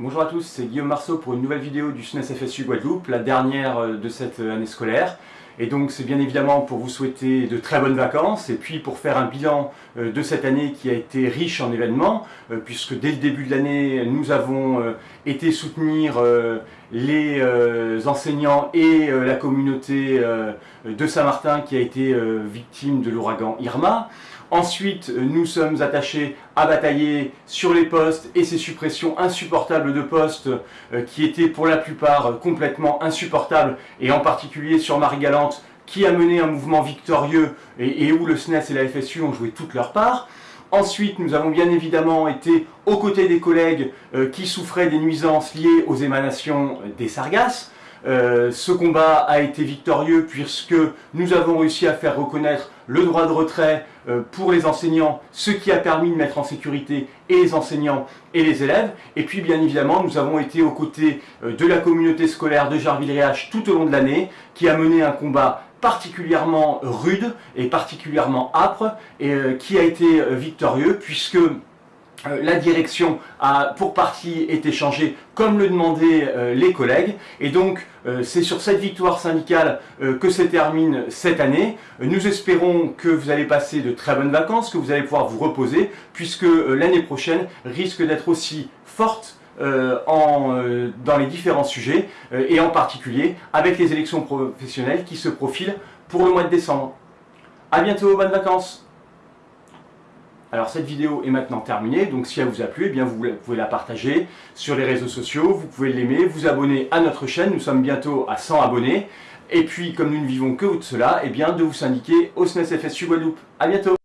Bonjour à tous, c'est Guillaume Marceau pour une nouvelle vidéo du SNES FSU Guadeloupe, la dernière euh, de cette euh, année scolaire. Et donc c'est bien évidemment pour vous souhaiter de très bonnes vacances et puis pour faire un bilan euh, de cette année qui a été riche en événements, puisque dès le début de l'année, nous avons été soutenir les enseignants et la communauté de Saint-Martin qui a été victime de l'ouragan Irma. Ensuite, nous sommes attachés à batailler sur les postes et ces suppressions insupportables de postes euh, qui étaient pour la plupart complètement insupportables et en particulier sur Marie-Galante qui a mené un mouvement victorieux et, où le SNES et la FSU ont joué toute leur part. Ensuite, nous avons bien évidemment été aux côtés des collègues euh, qui souffraient des nuisances liées aux émanations des sargasses. Euh, ce combat a été victorieux puisque nous avons réussi à faire reconnaître le droit de retrait euh, pour les enseignants, ce qui a permis de mettre en sécurité les enseignants et les élèves. Et puis bien évidemment, nous avons été aux côtés euh, de la communauté scolaire de Jarville-Réache tout au long de l'année, qui a mené un combat particulièrement rude et particulièrement âpre, et qui a été victorieux puisque la direction a pour partie été changée comme le demandaient euh, les collègues et donc euh, c'est sur cette victoire syndicale que se termine cette année. Nous espérons que vous allez passer de très bonnes vacances, que vous allez pouvoir vous reposer puisque l'année prochaine risque d'être aussi forte dans les différents sujets et en particulier avec les élections professionnelles qui se profilent pour le mois de décembre. A bientôt, bonnes vacances alors cette vidéo est maintenant terminée, donc si elle vous a plu, eh bien vous pouvez la partager sur les réseaux sociaux, vous pouvez l'aimer, vous abonner à notre chaîne, nous sommes bientôt à 100 abonnés, et puis comme nous ne vivons que de cela, eh bien de vous syndiquer au SNES FSU Guadeloupe. A bientôt